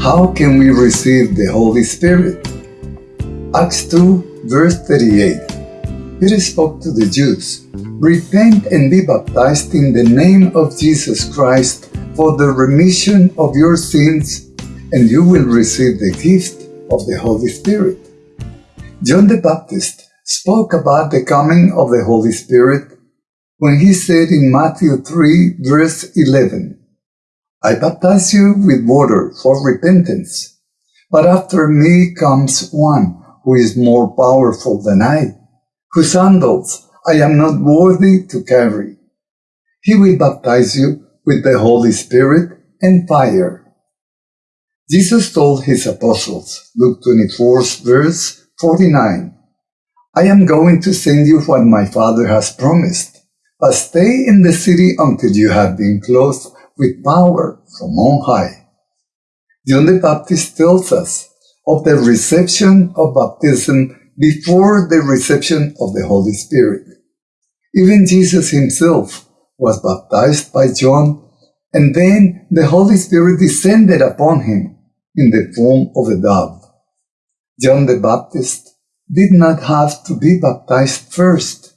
How can we receive the Holy Spirit? Acts 2, verse 38. Peter spoke to the Jews, Repent and be baptized in the name of Jesus Christ for the remission of your sins, and you will receive the gift of the Holy Spirit. John the Baptist spoke about the coming of the Holy Spirit when he said in Matthew 3 verse 11, I baptize you with water for repentance, but after me comes one who is more powerful than I, whose sandals I am not worthy to carry. He will baptize you with the Holy Spirit and fire. Jesus told his apostles, Luke 24 verse 49, I am going to send you what my Father has promised but stay in the city until you have been clothed with power from on high. John the Baptist tells us of the reception of baptism before the reception of the Holy Spirit. Even Jesus himself was baptized by John, and then the Holy Spirit descended upon him in the form of a dove. John the Baptist did not have to be baptized first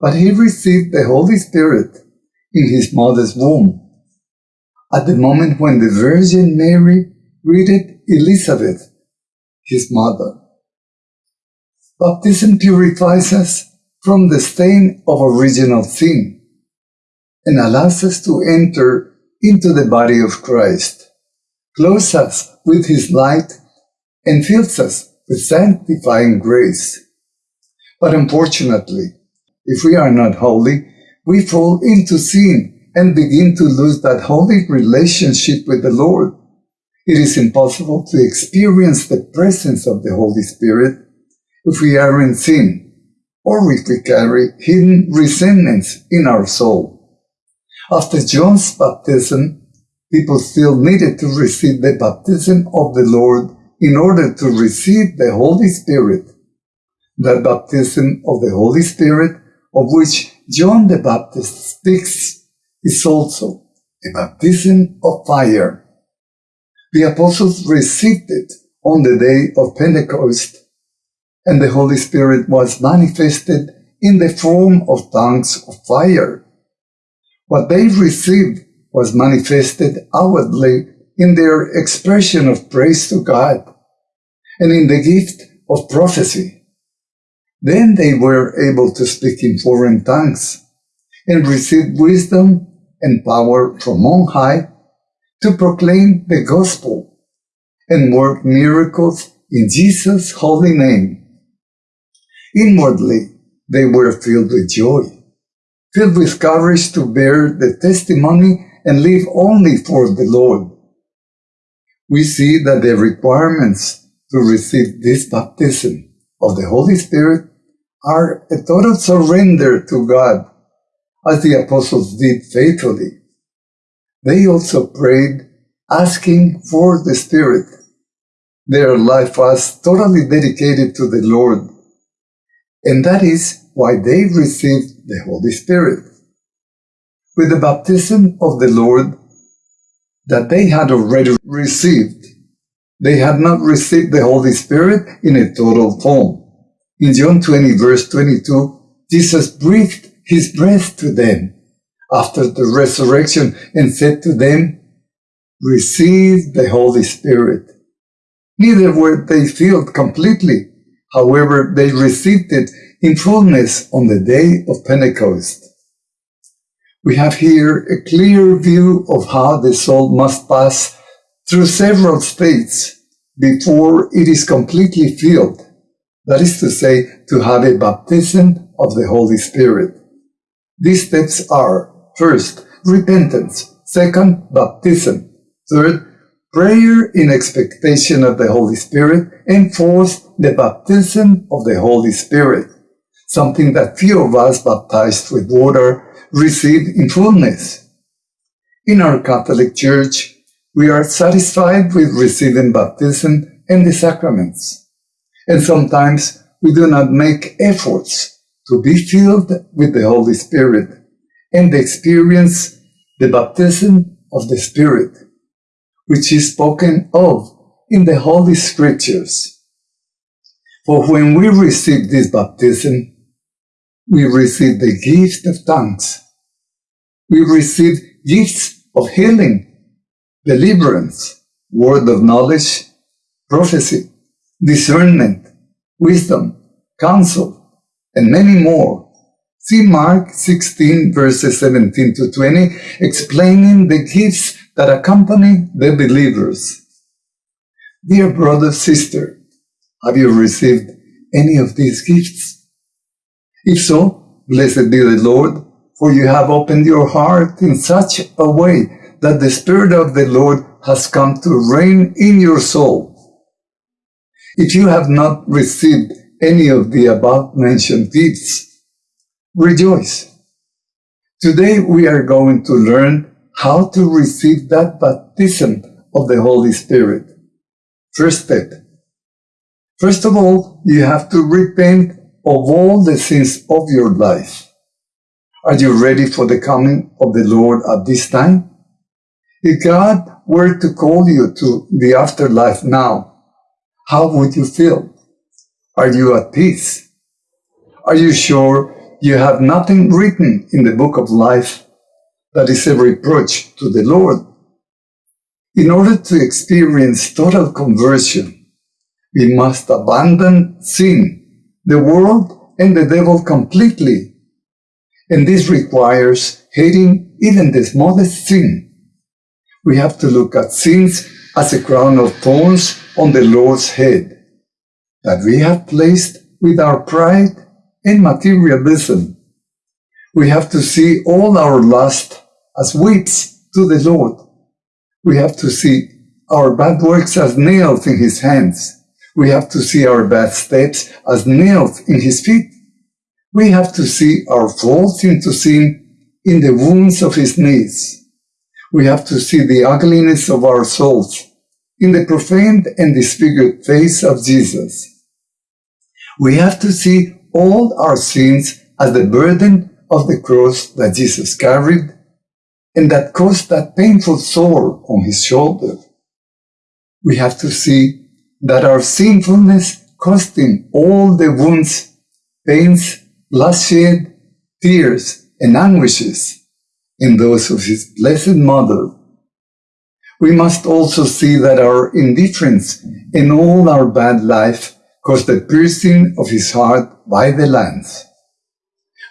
but he received the Holy Spirit in his mother's womb. At the moment when the Virgin Mary greeted Elizabeth, his mother. Baptism purifies us from the stain of original sin and allows us to enter into the body of Christ, clothes us with his light, and fills us with sanctifying grace. But unfortunately, if we are not holy, we fall into sin and begin to lose that holy relationship with the Lord. It is impossible to experience the presence of the Holy Spirit if we are in sin or if we carry hidden resentments in our soul. After John's baptism, people still needed to receive the baptism of the Lord in order to receive the Holy Spirit. That baptism of the Holy Spirit of which John the Baptist speaks, is also a baptism of fire. The apostles received it on the day of Pentecost, and the Holy Spirit was manifested in the form of tongues of fire. What they received was manifested outwardly in their expression of praise to God and in the gift of prophecy. Then they were able to speak in foreign tongues and receive wisdom and power from on high to proclaim the gospel and work miracles in Jesus' holy name. Inwardly, they were filled with joy, filled with courage to bear the testimony and live only for the Lord. We see that the requirements to receive this baptism of the Holy Spirit are a total surrender to God, as the apostles did faithfully. They also prayed, asking for the Spirit. Their life was totally dedicated to the Lord, and that is why they received the Holy Spirit. With the baptism of the Lord that they had already received, they had not received the Holy Spirit in a total form. In John 20, verse 22, Jesus breathed his breath to them after the resurrection and said to them, Receive the Holy Spirit. Neither were they filled completely. However, they received it in fullness on the day of Pentecost. We have here a clear view of how the soul must pass through several states before it is completely filled that is to say, to have a baptism of the Holy Spirit. These steps are, first, repentance, second, baptism, third, prayer in expectation of the Holy Spirit, and fourth, the baptism of the Holy Spirit, something that few of us baptized with water receive in fullness. In our Catholic Church, we are satisfied with receiving baptism and the sacraments and sometimes we do not make efforts to be filled with the Holy Spirit and experience the baptism of the Spirit. which is spoken of in the Holy Scriptures. For when we receive this baptism, we receive the gift of tongues. We receive gifts of healing, deliverance, word of knowledge, prophecy, discernment, wisdom, counsel, and many more. See Mark 16 verses 17 to 20 explaining the gifts that accompany the believers. Dear brother, sister, have you received any of these gifts? If so, blessed be the Lord, for you have opened your heart in such a way that the Spirit of the Lord has come to reign in your soul. If you have not received any of the above mentioned gifts, rejoice. Today we are going to learn how to receive that baptism of the Holy Spirit. First step. First of all, you have to repent of all the sins of your life. Are you ready for the coming of the Lord at this time? If God were to call you to the afterlife now, how would you feel? Are you at peace? Are you sure you have nothing written in the book of life that is a reproach to the Lord? In order to experience total conversion, we must abandon sin, the world, and the devil completely. And this requires hating even the smallest sin. We have to look at sins as a crown of thorns on the Lord's head that we have placed with our pride and materialism. We have to see all our lust as weights to the Lord. We have to see our bad works as nails in his hands. We have to see our bad steps as nails in his feet. We have to see our faults into sin in the wounds of his knees. We have to see the ugliness of our souls in the profaned and disfigured face of Jesus. We have to see all our sins as the burden of the cross that Jesus carried and that caused that painful sore on his shoulder. We have to see that our sinfulness cost him all the wounds, pains, bloodshed, tears, and anguishes in those of his blessed mother. We must also see that our indifference in all our bad life caused the piercing of his heart by the lance.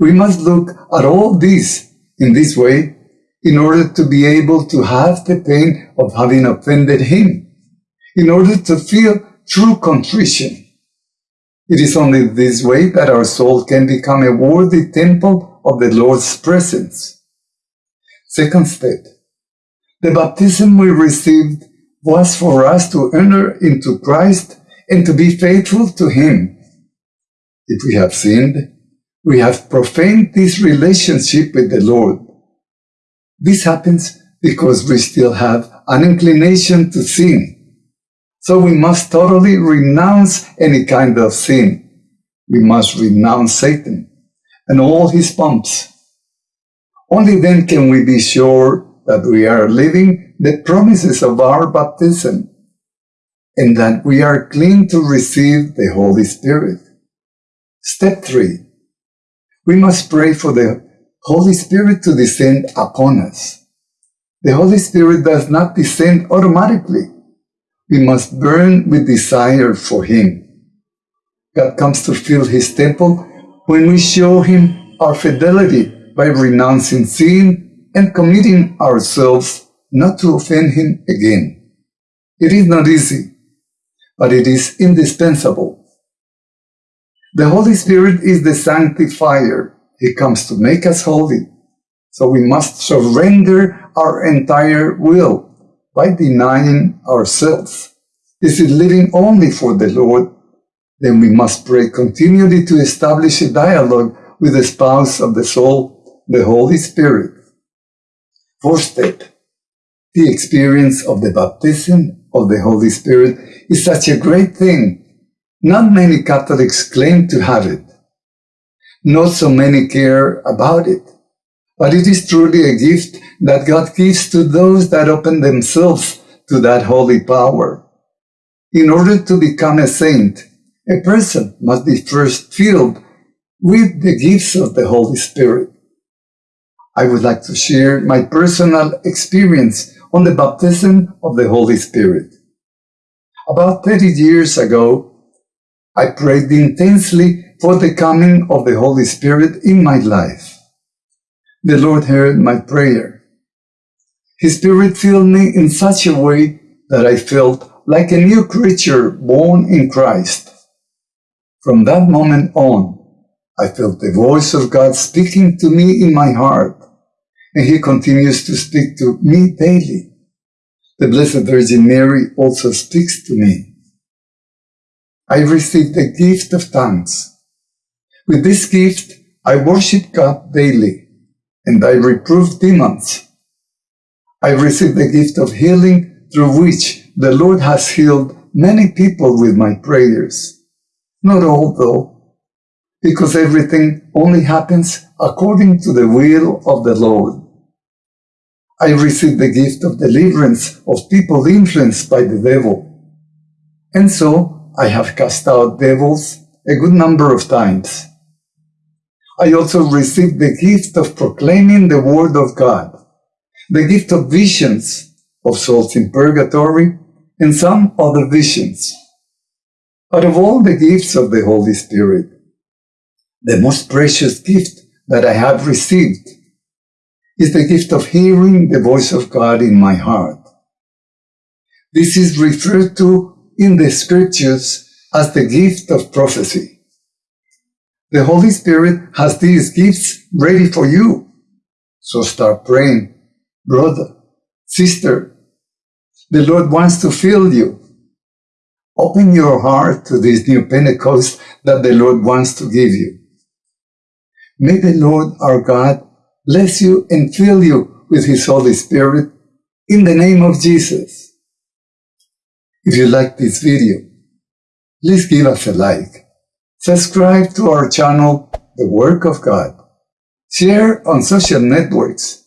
We must look at all this in this way in order to be able to have the pain of having offended him, in order to feel true contrition. It is only this way that our soul can become a worthy temple of the Lord's presence. Second step. The baptism we received was for us to enter into Christ and to be faithful to Him. If we have sinned, we have profaned this relationship with the Lord. This happens because we still have an inclination to sin. So we must totally renounce any kind of sin. We must renounce Satan and all his pomps. Only then can we be sure that we are living the promises of our baptism and that we are clean to receive the Holy Spirit. Step 3. We must pray for the Holy Spirit to descend upon us. The Holy Spirit does not descend automatically. We must burn with desire for Him. God comes to fill His temple when we show Him our fidelity by renouncing sin and committing ourselves not to offend Him again. It is not easy, but it is indispensable. The Holy Spirit is the sanctifier. He comes to make us holy. So we must surrender our entire will by denying ourselves. Is living only for the Lord. Then we must pray continually to establish a dialogue with the spouse of the soul, the Holy Spirit. Fourth step, the experience of the baptism of the Holy Spirit is such a great thing. Not many Catholics claim to have it. Not so many care about it. But it is truly a gift that God gives to those that open themselves to that holy power. In order to become a saint, a person must be first filled with the gifts of the Holy Spirit. I would like to share my personal experience on the baptism of the Holy Spirit. About 30 years ago, I prayed intensely for the coming of the Holy Spirit in my life. The Lord heard my prayer. His Spirit filled me in such a way that I felt like a new creature born in Christ. From that moment on, I felt the voice of God speaking to me in my heart, and He continues to speak to me daily. The Blessed Virgin Mary also speaks to me. I received the gift of tongues. With this gift, I worship God daily, and I reprove demons. I received the gift of healing through which the Lord has healed many people with my prayers. Not all, though, because everything only happens according to the will of the Lord. I received the gift of deliverance of people influenced by the devil. And so I have cast out devils a good number of times. I also received the gift of proclaiming the Word of God, the gift of visions of souls in purgatory, and some other visions. But of all the gifts of the Holy Spirit, the most precious gift that I have received is the gift of hearing the voice of God in my heart. This is referred to in the scriptures as the gift of prophecy. The Holy Spirit has these gifts ready for you. So start praying, brother, sister. The Lord wants to fill you. Open your heart to this new Pentecost that the Lord wants to give you. May the Lord our God bless you and fill you with His Holy Spirit in the name of Jesus. If you like this video, please give us a like. Subscribe to our channel, The Work of God. Share on social networks.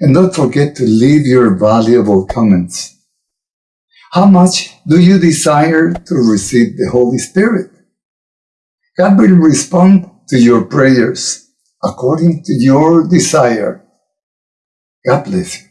And don't forget to leave your valuable comments. How much do you desire to receive the Holy Spirit? God will respond to your prayers according to your desire. God bless you.